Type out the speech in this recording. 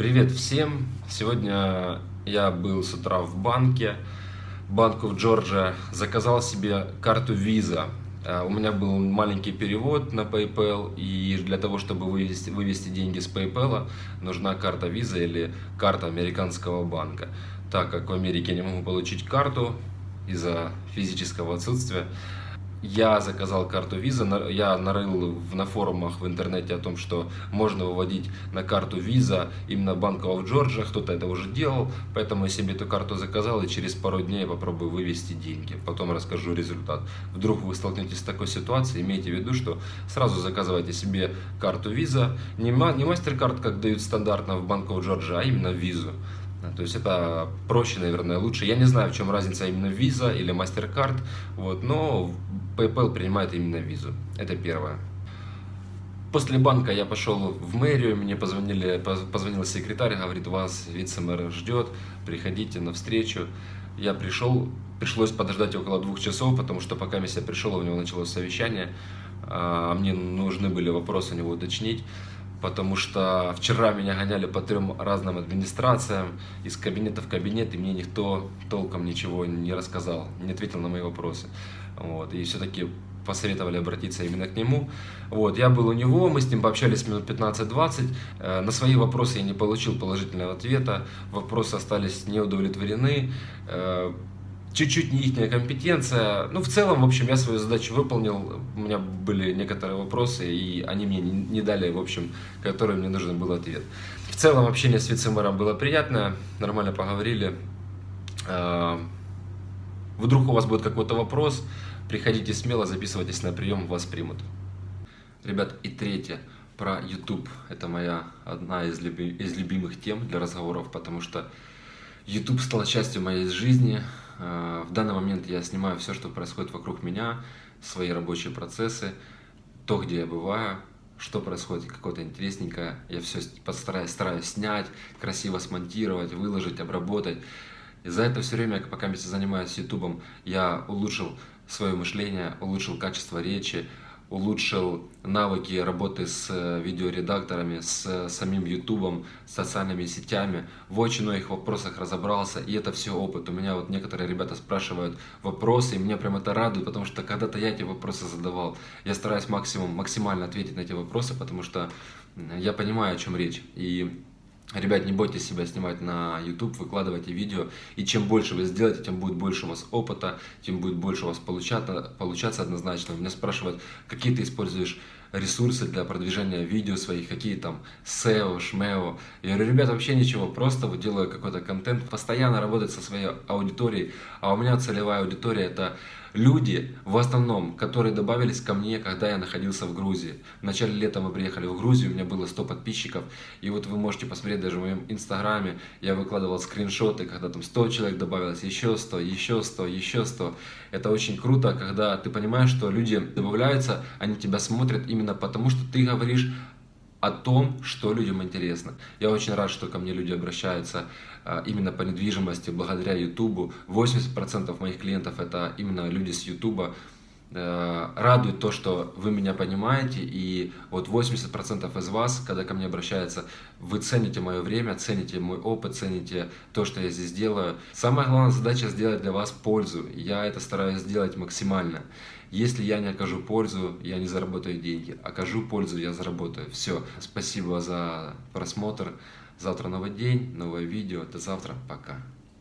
Привет всем! Сегодня я был с утра в банке, банку в Джорджия, заказал себе карту Visa. А, У меня был маленький перевод на PayPal, и для того, чтобы вывести, вывести деньги с PayPal, нужна карта Visa или карта американского банка. Так как в Америке я не могу получить карту из-за физического отсутствия, я заказал карту Visa, я нарыл на форумах в интернете о том, что можно выводить на карту Visa именно Bank of Georgia, кто-то это уже делал, поэтому я себе эту карту заказал и через пару дней попробую вывести деньги, потом расскажу результат. Вдруг вы столкнетесь с такой ситуацией, имейте в виду, что сразу заказывайте себе карту Visa, не MasterCard, как дают стандартно в Bank of Georgia, а именно Visa. То есть это проще, наверное, лучше. Я не знаю, в чем разница именно Visa или MasterCard, вот, но PayPal принимает именно визу. Это первое. После банка я пошел в мэрию, мне позвонили, позвонил секретарь, говорит, вас вице-мэр ждет, приходите на встречу. Я пришел, пришлось подождать около двух часов, потому что пока я пришел, у него началось совещание, а мне нужны были вопросы у него уточнить потому что вчера меня гоняли по трем разным администрациям, из кабинета в кабинет, и мне никто толком ничего не рассказал, не ответил на мои вопросы. Вот, и все-таки посоветовали обратиться именно к нему. Вот, я был у него, мы с ним пообщались минут 15-20. Э, на свои вопросы я не получил положительного ответа, вопросы остались неудовлетворены. Э, чуть-чуть не их компетенция. Ну, в целом, в общем, я свою задачу выполнил. У меня были некоторые вопросы, и они мне не дали, в общем, которые мне нужен был ответ. В целом, общение с вице-мэром было приятное, нормально поговорили. Вдруг у вас будет какой-то вопрос, приходите смело, записывайтесь на прием, вас примут. Ребят, и третье, про YouTube. Это моя одна из, люби из любимых тем для разговоров, потому что YouTube стал частью моей жизни. Э, в данный момент я снимаю все, что происходит вокруг меня, свои рабочие процессы, то, где я бываю, что происходит, какое-то интересненькое. Я все постараюсь, стараюсь снять, красиво смонтировать, выложить, обработать. И за это все время, пока я занимаюсь YouTube, я улучшил свое мышление, улучшил качество речи, улучшил навыки работы с э, видеоредакторами, с э, самим ютубом, с социальными сетями, в очень многих вопросах разобрался, и это все опыт. У меня вот некоторые ребята спрашивают вопросы, и меня прям это радует, потому что когда-то я эти вопросы задавал. Я стараюсь максимум, максимально ответить на эти вопросы, потому что я понимаю, о чем речь. И Ребят, не бойтесь себя снимать на YouTube, выкладывайте видео, и чем больше вы сделаете, тем будет больше у вас опыта, тем будет больше у вас получаться, получаться однозначно. Меня спрашивают, какие ты используешь ресурсы для продвижения видео своих, какие там SEO, SMEO. Я говорю, ребята, вообще ничего, просто вот делаю какой-то контент, постоянно работать со своей аудиторией, а у меня целевая аудитория это люди, в основном, которые добавились ко мне, когда я находился в Грузии. В начале лета мы приехали в Грузию, у меня было 100 подписчиков, и вот вы можете посмотреть даже в моем инстаграме, я выкладывал скриншоты, когда там 100 человек добавилось, еще 100, еще 100, еще 100. Это очень круто, когда ты понимаешь, что люди добавляются, они тебя смотрят именно потому, что ты говоришь о том, что людям интересно. Я очень рад, что ко мне люди обращаются а, именно по недвижимости благодаря YouTube. 80% моих клиентов это именно люди с YouTube. Э, радует то, что вы меня понимаете, и вот 80% из вас, когда ко мне обращаются, вы цените мое время, цените мой опыт, цените то, что я здесь делаю. Самая главная задача сделать для вас пользу. Я это стараюсь сделать максимально. Если я не окажу пользу, я не заработаю деньги. Окажу пользу, я заработаю. Все. Спасибо за просмотр. Завтра новый день, новое видео. До завтра. Пока.